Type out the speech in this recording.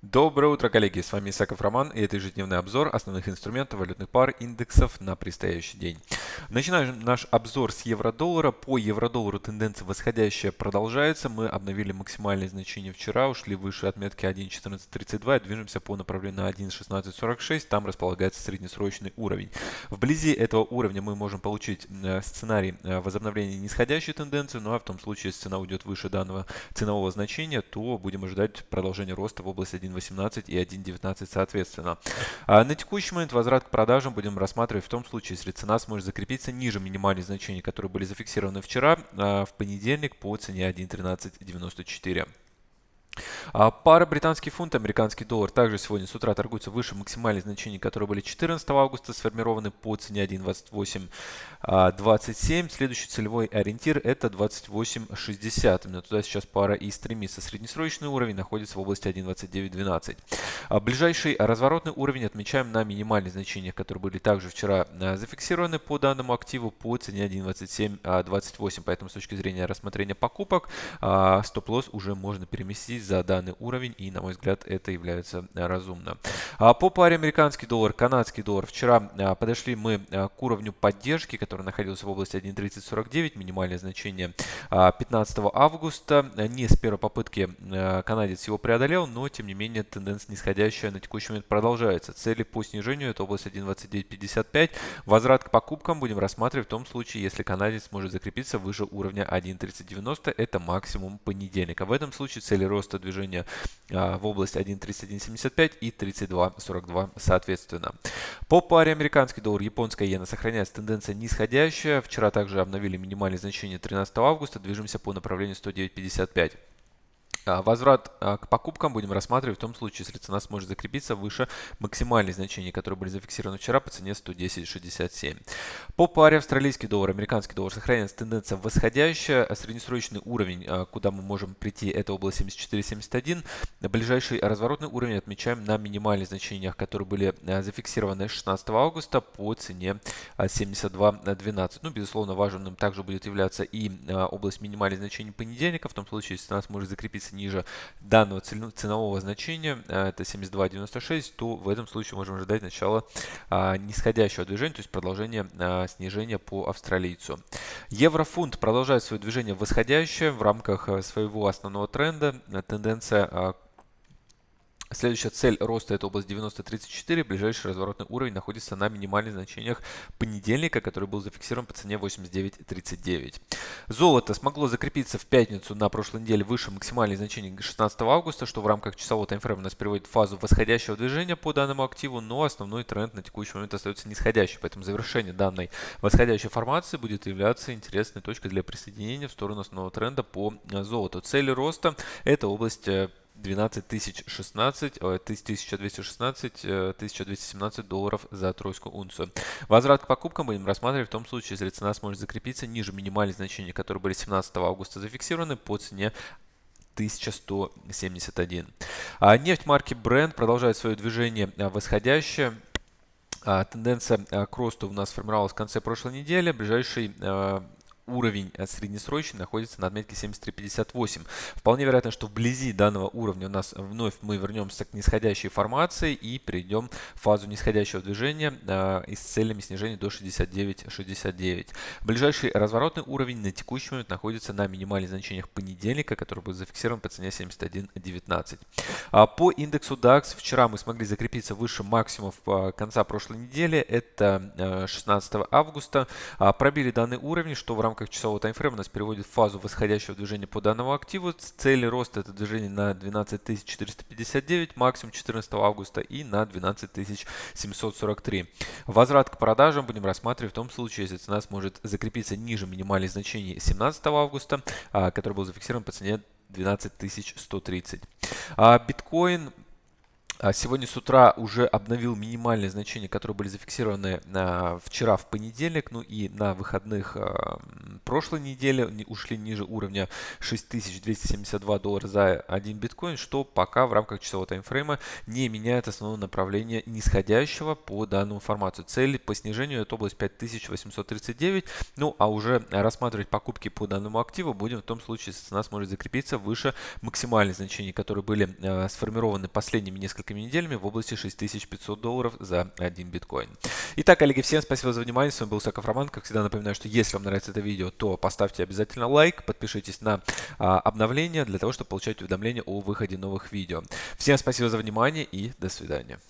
Доброе утро, коллеги! С вами Исаков Роман и это ежедневный обзор основных инструментов валютных пар индексов на предстоящий день. Начинаем наш обзор с евро-доллара. По евро-доллару тенденция восходящая продолжается. Мы обновили максимальные значения вчера, ушли выше отметки 1.1432 и движемся по направлению на 1.1646. Там располагается среднесрочный уровень. Вблизи этого уровня мы можем получить э, сценарий э, возобновления нисходящей тенденции. Ну а в том случае, если цена уйдет выше данного ценового значения, то будем ожидать продолжения роста в области 1.18 и 1.19 соответственно. А на текущий момент возврат к продажам будем рассматривать в том случае, если цена сможет закрепиться ниже минимальных значений, которые были зафиксированы вчера, а в понедельник по цене 1.1394. А пара британский фунт, американский доллар также сегодня с утра торгуются выше максимальных значений, которые были 14 августа, сформированы по цене 1.2827. А, Следующий целевой ориентир это 28.60. Именно туда сейчас пара и стремится. Среднесрочный уровень находится в области 1.2912. А ближайший разворотный уровень отмечаем на минимальных значениях, которые были также вчера зафиксированы по данному активу по цене 1.2728. Поэтому с точки зрения рассмотрения покупок стоп-лосс уже можно переместить за данный уровень, и, на мой взгляд, это является э, разумно. А по паре американский доллар, канадский доллар. Вчера э, подошли мы э, к уровню поддержки, который находился в области 1.3049, минимальное значение 15 августа. Не с первой попытки канадец его преодолел, но, тем не менее, тенденция нисходящая на текущий момент продолжается. Цели по снижению – это область 1.2955. Возврат к покупкам будем рассматривать в том случае, если канадец сможет закрепиться выше уровня 1.3090. Это максимум понедельника. В этом случае цели роста движения а, в область 1.3175 и 32.42 соответственно. По паре американский доллар, японская иена сохраняется тенденция нисходящая. Вчера также обновили минимальные значения 13 августа. Движемся по направлению 109.55. А, возврат а, к покупкам будем рассматривать в том случае, если цена сможет закрепиться выше максимальных значений, которые были зафиксированы вчера по цене 110.67. По паре австралийский доллар, американский доллар сохраняется тенденция восходящая. Среднесрочный уровень, а, куда мы можем прийти, это область 74.71. Ближайший разворотный уровень отмечаем на минимальных значениях, которые были зафиксированы 16 августа по цене 72.12. Ну, безусловно, важным также будет являться и область минимальных значений понедельника, в том случае, если цена сможет закрепиться ниже данного ценового значения, а, это 72.96, то в этом случае можем ожидать начала а, нисходящего движения, то есть продолжение а, снижения по австралийцу. Еврофунт продолжает свое движение восходящее в рамках своего основного тренда. Тенденция Следующая цель роста это область 90.34. Ближайший разворотный уровень находится на минимальных значениях понедельника, который был зафиксирован по цене 89.39. Золото смогло закрепиться в пятницу на прошлой неделе выше максимальных значений 16 августа, что в рамках часового таймфрейма нас приводит в фазу восходящего движения по данному активу, но основной тренд на текущий момент остается нисходящий. Поэтому завершение данной восходящей формации будет являться интересной точкой для присоединения в сторону основного тренда по золоту. Цели роста это область э, 12016, 1216, 1217 долларов за тройскую унцию. Возврат к покупкам будем рассматривать в том случае, если цена сможет закрепиться ниже минимальных значений, которые были 17 августа зафиксированы по цене 1171. А нефть марки Brent продолжает свое движение а, восходящее. А, тенденция к росту у нас сформировалась в конце прошлой недели. Ближайший уровень э, среднесрочный находится на отметке 73.58. Вполне вероятно, что вблизи данного уровня у нас вновь мы вернемся к нисходящей формации и перейдем в фазу нисходящего движения э, и с целями снижения до 69.69. Ближайший разворотный уровень на текущий момент находится на минимальных значениях понедельника, который был зафиксирован по цене 71.19. А по индексу DAX вчера мы смогли закрепиться выше максимумов э, конца прошлой недели. Это 16 э, августа. А, пробили данный уровень, что в рамках рамках часового таймфрейма нас переводит в фазу восходящего движения по данному активу. Цели роста это движение на 12459, максимум 14 августа и на 12743. Возврат к продажам будем рассматривать в том случае, если цена сможет закрепиться ниже минимальных значений 17 августа, а, который был зафиксирован по цене 12130. А, биткоин сегодня с утра уже обновил минимальные значения, которые были зафиксированы а, вчера в понедельник, ну и на выходных а, прошлой недели ушли ниже уровня 6272 доллара за один биткоин, что пока в рамках часового таймфрейма не меняет основное направление нисходящего по данному формату. Цель по снижению это область 5839, Ну, а уже рассматривать покупки по данному активу будем в том случае, если цена сможет закрепиться выше максимальных значений, которые были э, сформированы последними несколькими неделями в области 6500 долларов за один биткоин. Итак, коллеги, всем спасибо за внимание. С вами был Саков Роман. Как всегда напоминаю, что если вам нравится это видео, то поставьте обязательно лайк, подпишитесь на а, обновления для того, чтобы получать уведомления о выходе новых видео. Всем спасибо за внимание и до свидания.